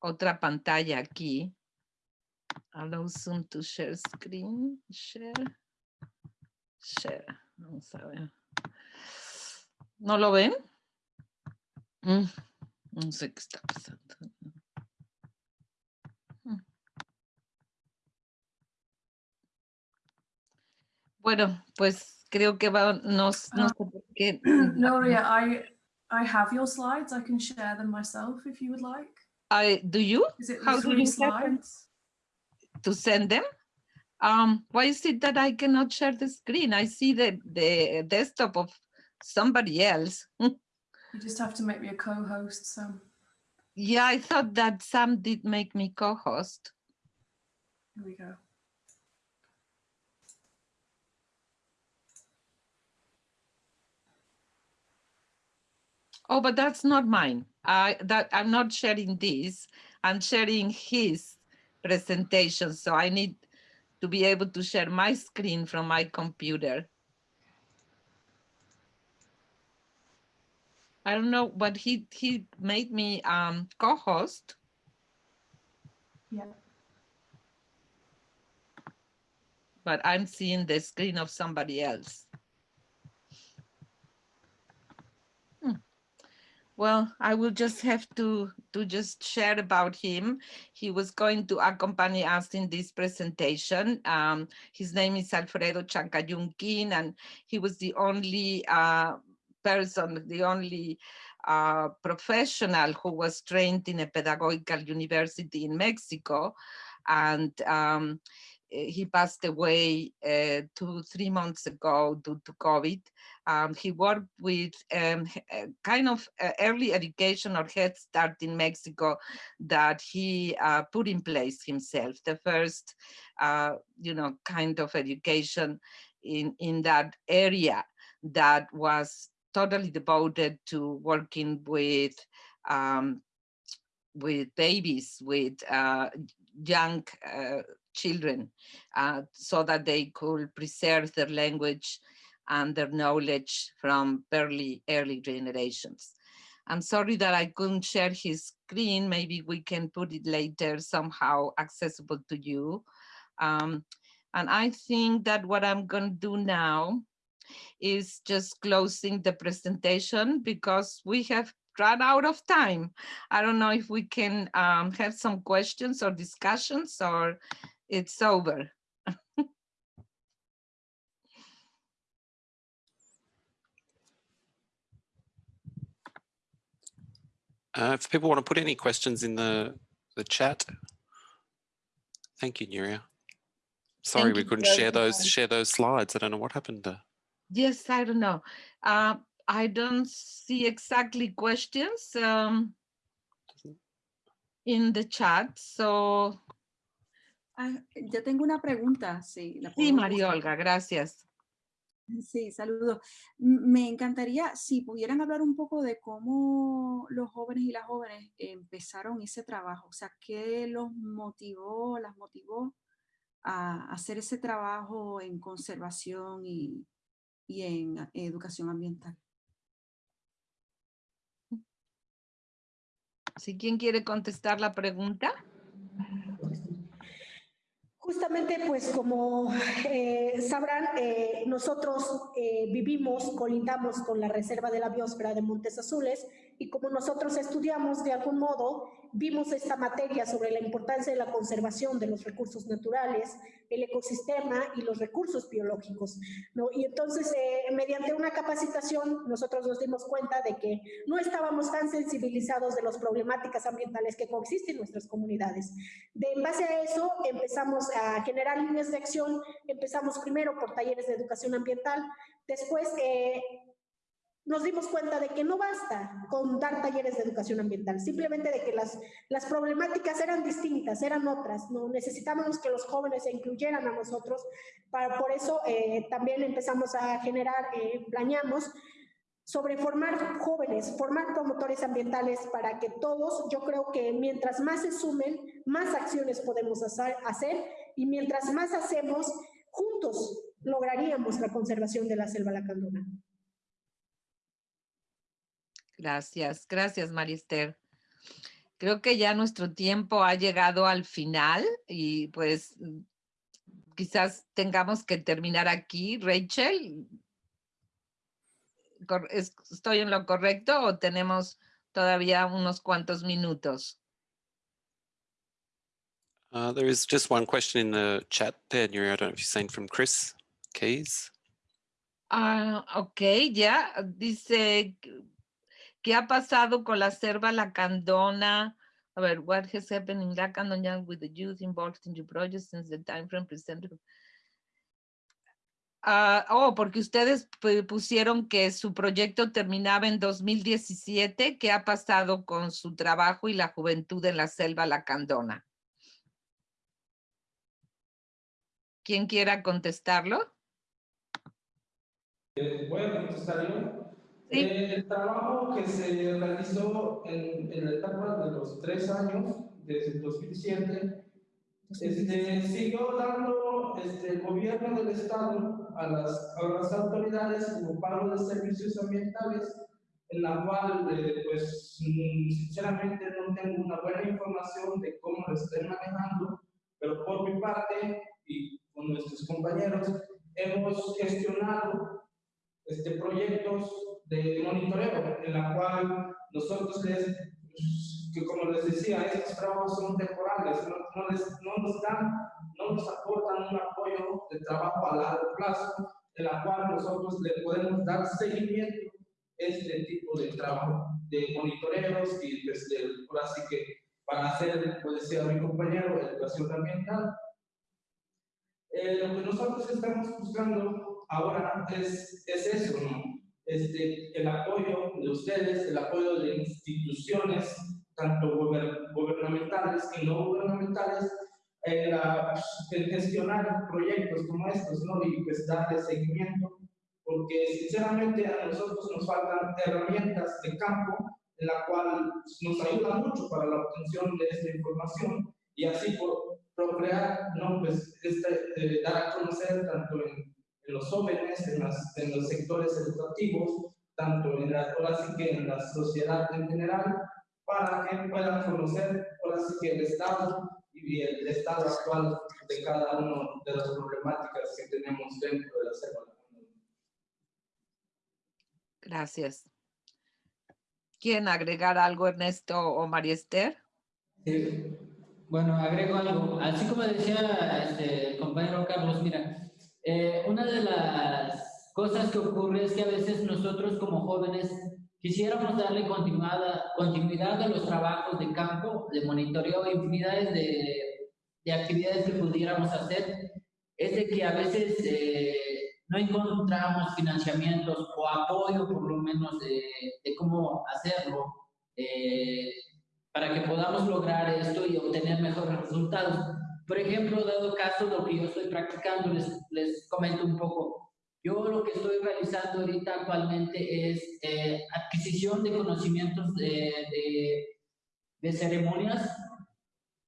otra pantalla aquí. Allow Zoom to share screen. Share. Share. Vamos a ver. ¿No lo ven? Mm, no sé qué está pasando. Bueno, pues creo que va, no, no sé por qué. Gloria, I, I have your slides. I can share them myself if you would like. I do you? Is it How do you slides? To send them? Um, why is it that I cannot share the screen? I see the, the desktop of somebody else. you just have to make me a co-host. So. Yeah, I thought that Sam did make me co-host. Here we go. Oh, but that's not mine. I that I'm not sharing this. I'm sharing his presentation. So I need to be able to share my screen from my computer. I don't know, but he he made me um, co-host. Yeah. But I'm seeing the screen of somebody else. Well, I will just have to, to just share about him. He was going to accompany us in this presentation. Um, his name is Alfredo Chancayunquin, and he was the only uh, person, the only uh, professional who was trained in a pedagogical university in Mexico. And um, he passed away uh, two, three months ago due to COVID. Um, he worked with um, kind of early education or Head Start in Mexico that he uh, put in place himself. The first, uh, you know, kind of education in, in that area that was totally devoted to working with um, with babies, with uh, young uh, children uh, so that they could preserve their language and their knowledge from early, early generations. I'm sorry that I couldn't share his screen. Maybe we can put it later somehow accessible to you. Um, and I think that what I'm going to do now is just closing the presentation because we have run out of time. I don't know if we can um, have some questions or discussions or it's over. Uh, if people want to put any questions in the, the chat. Thank you, Nuria. Sorry, Thank we couldn't share those share those slides. I don't know what happened. To... Yes, I don't know. Uh, I don't see exactly questions um, in the chat, so Ah, yo tengo una pregunta. Sí, sí María Olga, gracias. Sí, saludos. Me encantaría si pudieran hablar un poco de cómo los jóvenes y las jóvenes empezaron ese trabajo, o sea, qué los motivó, las motivó a hacer ese trabajo en conservación y, y en educación ambiental. Si quién quiere contestar la pregunta. Justamente, pues como eh, sabrán, eh, nosotros eh, vivimos, colindamos con la Reserva de la Biosfera de Montes Azules y como nosotros estudiamos de algún modo vimos esta materia sobre la importancia de la conservación de los recursos naturales, el ecosistema y los recursos biológicos. ¿no? Y entonces, eh, mediante una capacitación, nosotros nos dimos cuenta de que no estábamos tan sensibilizados de las problemáticas ambientales que coexisten en nuestras comunidades. De, en base a eso, empezamos a generar líneas de acción, empezamos primero por talleres de educación ambiental, después... Eh, nos dimos cuenta de que no basta con dar talleres de educación ambiental, simplemente de que las, las problemáticas eran distintas, eran otras, no necesitábamos que los jóvenes se incluyeran a nosotros, para, por eso eh, también empezamos a generar, eh, planeamos sobre formar jóvenes, formar promotores ambientales para que todos, yo creo que mientras más se sumen, más acciones podemos hacer, hacer y mientras más hacemos, juntos lograríamos la conservación de la selva lacandona. Gracias, gracias Marister. Creo que ya nuestro tiempo ha llegado al final y pues quizás tengamos que terminar aquí. Rachel, ¿estoy en lo correcto o tenemos todavía unos cuantos minutos? Uh, there is just one question in the chat there, Nuri. I don't know if you're saying from Chris Keys. Ah, ok, ya. Dice, ¿Qué ha pasado con la selva lacandona? A ver, what has happened in Lacandona with the youth involved in your project since the time frame presented? Uh, oh, porque ustedes pusieron que su proyecto terminaba en 2017. ¿Qué ha pasado con su trabajo y la juventud en la selva lacandona? ¿Quién quiera contestarlo? Eh, voy a contestar yo. El trabajo que se realizó en, en, la etapa de los tres años, desde el 2007, este, siguió dando este, el gobierno del Estado a las, a las autoridades como pago de servicios ambientales, en la cual, eh, pues, sinceramente no tengo una buena información de cómo lo estén manejando, pero por mi parte y con nuestros compañeros hemos gestionado este, proyectos de monitoreo, en la cual nosotros les, que como les decía, estos trabajos son temporales, no, no, les, no nos dan, no nos aportan un apoyo de trabajo a largo plazo, en la cual nosotros le podemos dar seguimiento a este tipo de trabajo, de monitoreos y desde, ahora sí que para hacer, como decía mi compañero, educación ambiental. Eh, lo que nosotros estamos buscando ahora es, es eso, ¿no? Este, el apoyo de ustedes, el apoyo de instituciones, tanto gubernamentales y no gubernamentales, en, gestionar proyectos como estos, ¿no? Y pues darle seguimiento, porque sinceramente a nosotros nos faltan herramientas de campo en la cual nos ayuda mucho para la obtención de esta información y así por procrear, ¿no? Pues este, eh, dar a conocer tanto en en los jóvenes, en, las, en los sectores educativos, tanto en la, ahora sí que en la sociedad en general, para que puedan conocer ahora sí que el estado y el estado actual de cada una de las problemáticas que tenemos dentro de la selva. Gracias. ¿Quieren agregar algo, Ernesto o María Esther? Sí. Bueno, agrego algo. Así como decía este, el compañero Carlos, mira, eh, una de las cosas que ocurre es que a veces nosotros como jóvenes quisiéramos darle continuidad, continuidad a los trabajos de campo, de monitoreo, infinidades de, de actividades que pudiéramos hacer, es de que a veces eh, no encontramos financiamientos o apoyo por lo menos de, de cómo hacerlo eh, para que podamos lograr esto y obtener mejores resultados. Por ejemplo, dado caso lo que yo estoy practicando, les, les comento un poco. Yo lo que estoy realizando ahorita actualmente es eh, adquisición de conocimientos de, de, ceremonias,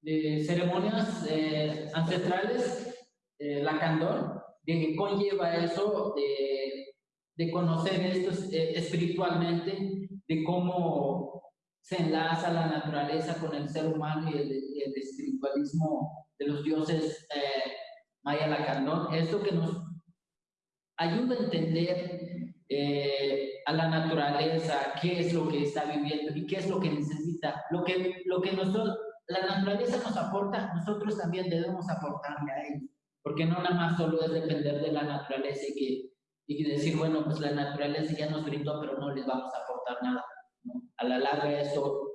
de ceremonias eh, ancestrales eh, la candor, de que conlleva eso de, de conocer esto eh, espiritualmente, de cómo se enlaza la naturaleza con el ser humano y el, el espiritualismo de los dioses eh, maya lacandón. Esto que nos ayuda a entender eh, a la naturaleza, qué es lo que está viviendo y qué es lo que necesita. Lo que, lo que nosotros, la naturaleza nos aporta, nosotros también debemos aportarle a ellos. Porque no nada más solo es depender de la naturaleza y, que, y decir, bueno, pues la naturaleza ya nos brindó, pero no les vamos a aportar nada. A la larga eso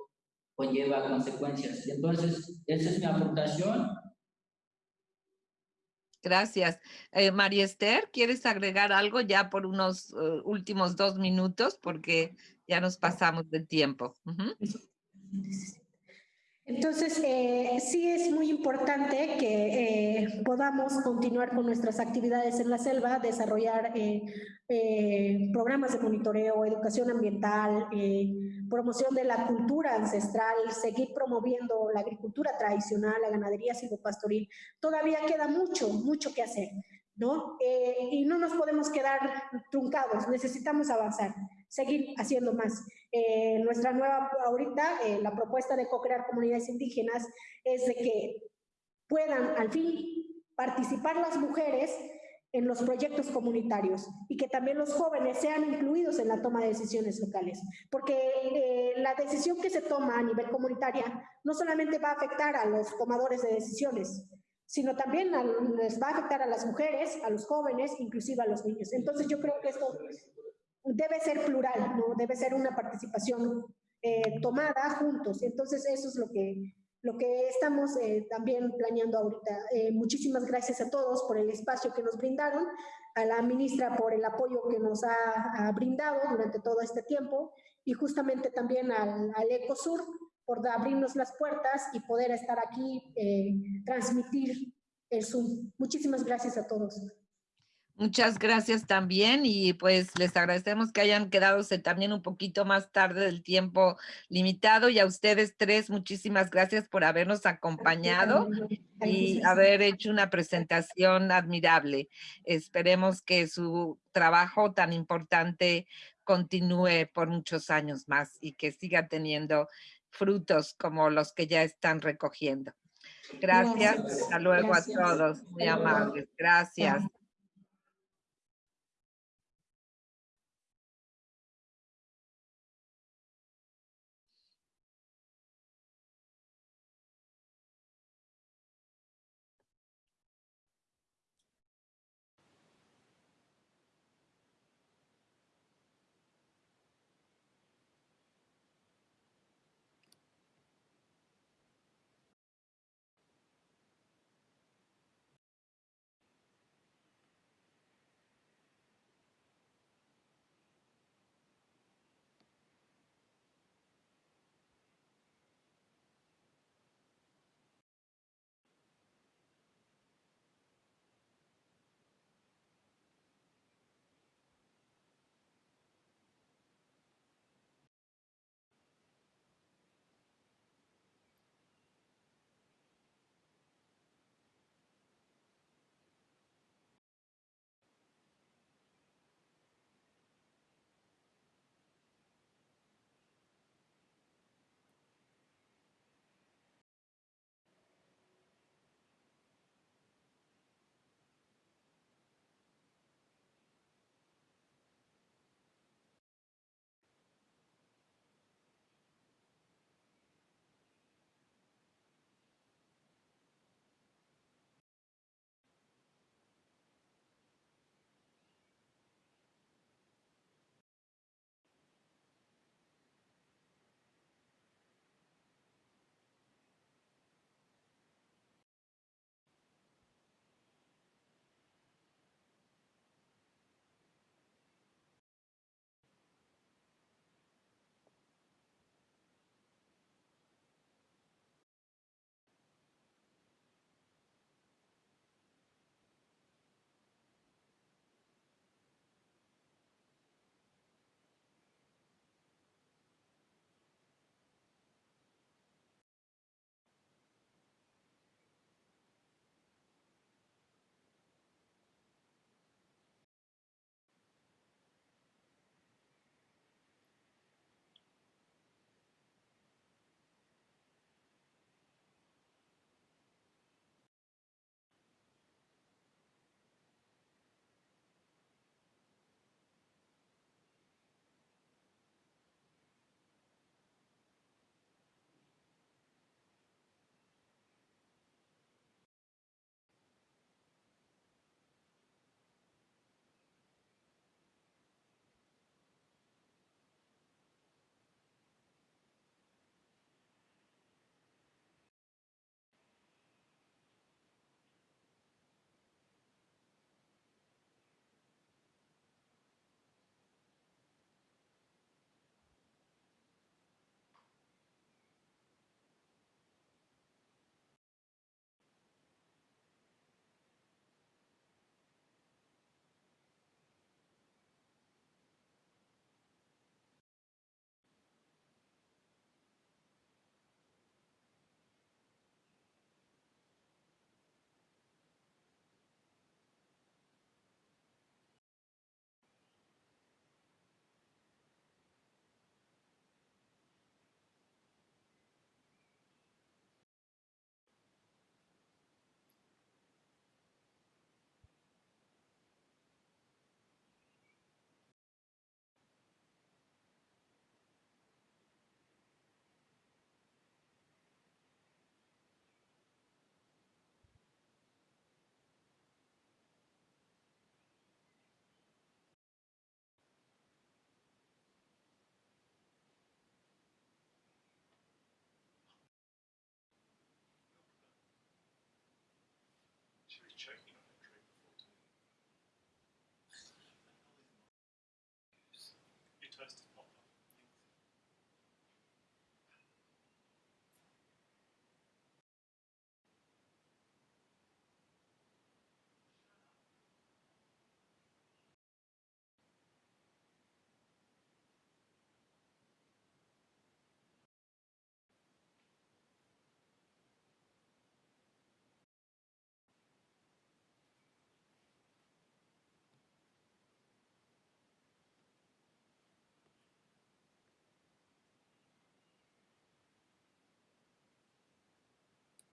conlleva consecuencias. Entonces, esa es mi aportación Gracias. Eh, María Esther, ¿quieres agregar algo ya por unos uh, últimos dos minutos? Porque ya nos pasamos del tiempo. Entonces, eh, sí es muy importante que eh, podamos continuar con nuestras actividades en la selva, desarrollar eh, eh programas de monitoreo, educación ambiental, eh, promoción de la cultura ancestral, seguir promoviendo la agricultura tradicional, la ganadería silvopastoril. Todavía queda mucho, mucho que hacer, ¿no? Eh, y no nos podemos quedar truncados, necesitamos avanzar, seguir haciendo más. Eh, nuestra nueva, ahorita, eh, la propuesta de co-crear comunidades indígenas es de que puedan al fin participar las mujeres en los proyectos comunitarios y que también los jóvenes sean incluidos en la toma de decisiones locales, porque eh, la decisión que se toma a nivel comunitaria no solamente va a afectar a los tomadores de decisiones, sino también les va a afectar a las mujeres, a los jóvenes, inclusive a los niños. Entonces yo creo que esto debe ser plural, ¿no? debe ser una participación eh, tomada juntos. Entonces eso es lo que lo que estamos eh, también planeando ahorita. Eh, muchísimas gracias a todos por el espacio que nos brindaron, a la ministra por el apoyo que nos ha, ha brindado durante todo este tiempo y justamente también al, al ECOSUR por abrirnos las puertas y poder estar aquí, eh, transmitir el Zoom. Muchísimas gracias a todos. Muchas gracias también y pues les agradecemos que hayan quedado también un poquito más tarde del tiempo limitado y a ustedes tres muchísimas gracias por habernos acompañado y haber hecho una presentación admirable. Esperemos que su trabajo tan importante continúe por muchos años más y que siga teniendo frutos como los que ya están recogiendo. Gracias. Gracias. Hasta luego gracias. a todos. Muy amables. Gracias. She was check